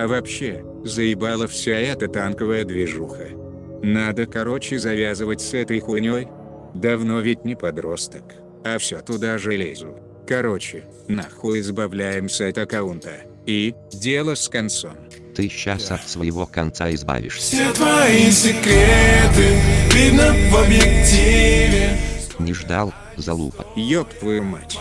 А вообще, заебала вся эта танковая движуха. Надо короче завязывать с этой хуйней. Давно ведь не подросток, а все туда же лезу. Короче, нахуй избавляемся от аккаунта. И, дело с концом. Ты сейчас от своего конца избавишься. Все твои секреты видно в объективе Не ждал, залупа. Ёб твою мать.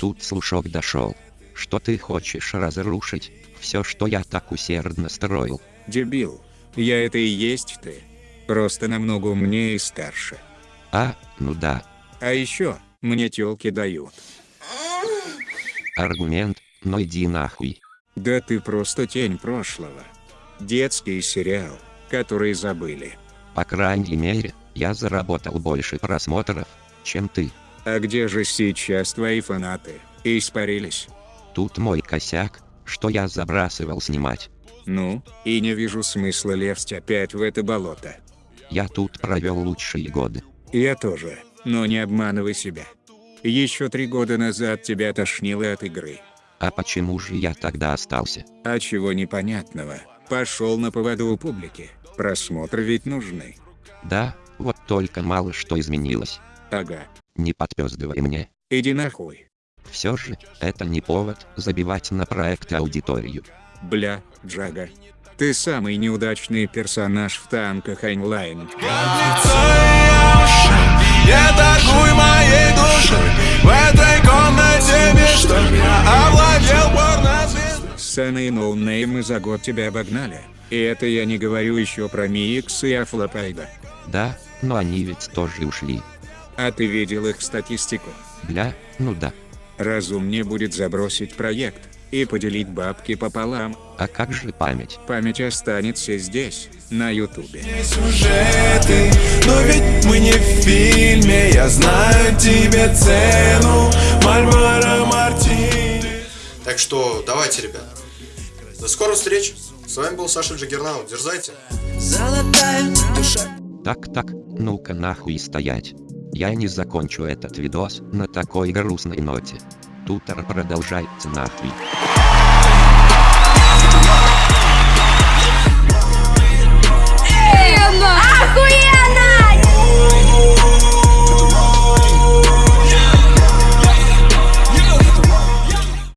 Тут слушок дошел. Что ты хочешь разрушить? Все, что я так усердно строил. Дебил. Я это и есть ты. Просто намного умнее и старше. А, ну да. А еще, мне тёлки дают. Аргумент, но иди нахуй. Да ты просто тень прошлого. Детский сериал, который забыли. По крайней мере, я заработал больше просмотров, чем ты. А где же сейчас твои фанаты? Испарились? Тут мой косяк, что я забрасывал снимать. Ну, и не вижу смысла лезть опять в это болото. Я тут провел лучшие годы. Я тоже, но не обманывай себя. Еще три года назад тебя тошнило от игры. А почему же я тогда остался? А чего непонятного? Пошел на поводу у публики. Просмотры ведь нужны. Да, вот только мало что изменилось. Ага. Не подпездывай мне. Иди нахуй. Все же, это не повод забивать на проект аудиторию. Бля, Джага. Ты самый неудачный персонаж в танках онлайн. Я торгую моей душой В этой комнате мечта Я овладел порнозвездой Сцены и ноунеймы за год тебя обогнали. И это я не говорю еще про Микс и Афлопайда. Да, но они ведь тоже ушли. А ты видел их статистику? Бля, ну да. Разумнее будет забросить проект и поделить бабки пополам. А как же память? Память останется здесь, на ютубе. сюжеты Но ведь мы не в фильме Я знаю тебе цену Мальборо Мартини Так что давайте, ребят. До скорых встреч. С вами был Саша Джаггернаут. Дерзайте. Золотая душа Так так, ну-ка нахуй стоять. Я не закончу этот видос на такой грустной ноте. Тутор продолжайте нахуй.